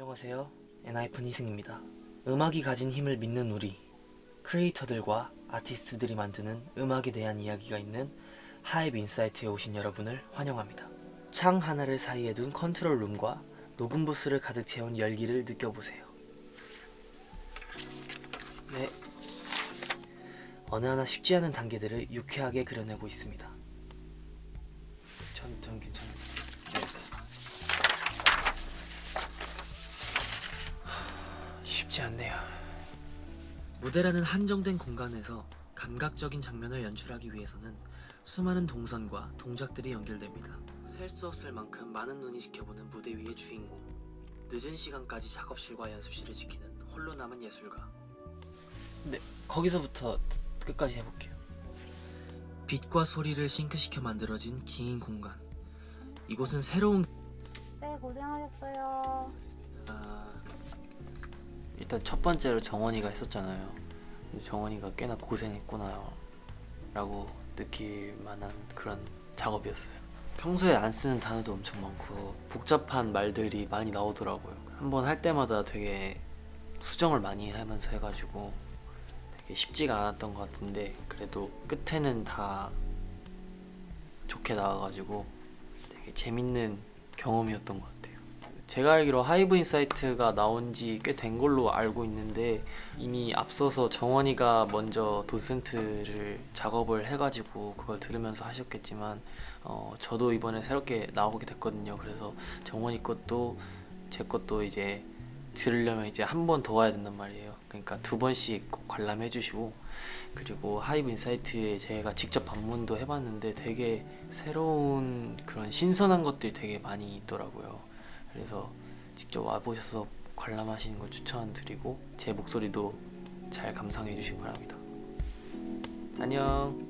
안녕하세요. 엔하이픈 희승입니다. 음악이 가진 힘을 믿는 우리 creator들과 아티스트들이 만드는 음악에 대한 이야기가 있는 하이브 인사이트에 오신 여러분을 환영합니다. 창 하나를 사이에 둔 control room과 녹음 부스를 가득 채운 열기를 느껴보세요. 네. 어느 하나 쉽지 않은 단계들을 유쾌하게 그려내고 있습니다. 전, 전 괜찮아요 쉽지 않네요. 무대라는 한정된 공간에서 감각적인 장면을 연출하기 위해서는 수많은 동선과 동작들이 연결됩니다. 셀 수 없을 만큼 많은 눈이 지켜보는 무대 위의 주인공. 늦은 시간까지 작업실과 연습실을 지키는 홀로 남은 예술가. 네, 거기서부터 끝까지 해볼게요. 빛과 소리를 싱크시켜 만들어진 긴 공간. 이곳은 새로운 네, 고생하셨어요. 아, 일단 첫 번째로 정원이가 했었잖아요. 정원이가 꽤나 고생했구나 라고 느낄 만한 그런 작업이었어요. 평소에 안 쓰는 단어도 엄청 많고 복잡한 말들이 많이 나오더라고요. 한 번 할 때마다 되게 수정을 많이 하면서 해가지고 되게 쉽지가 않았던 것 같은데 그래도 끝에는 다 좋게 나와가지고 되게 재밌는 경험이었던 것 같아요. 제가 알기로 하이브 인사이트가 나온 지 꽤 된 걸로 알고 있는데 이미 앞서서 정원이가 먼저 도슨트를 작업을 해가지고 그걸 들으면서 하셨겠지만 어, 저도 이번에 새롭게 나오게 됐거든요. 그래서 정원이 것도 제 것도 이제 들으려면 이제 한 번 더 와야 된단 말이에요. 그러니까 두 번씩 꼭 관람해 주시고 그리고 하이브 인사이트에 제가 직접 방문도 해봤는데 되게 새로운 그런 신선한 것들이 되게 많이 있더라고요. 그래서 직접 와보셔서 관람하시는 걸 추천드리고 제 목소리도 잘 감상해 주시기 바랍니다. 안녕.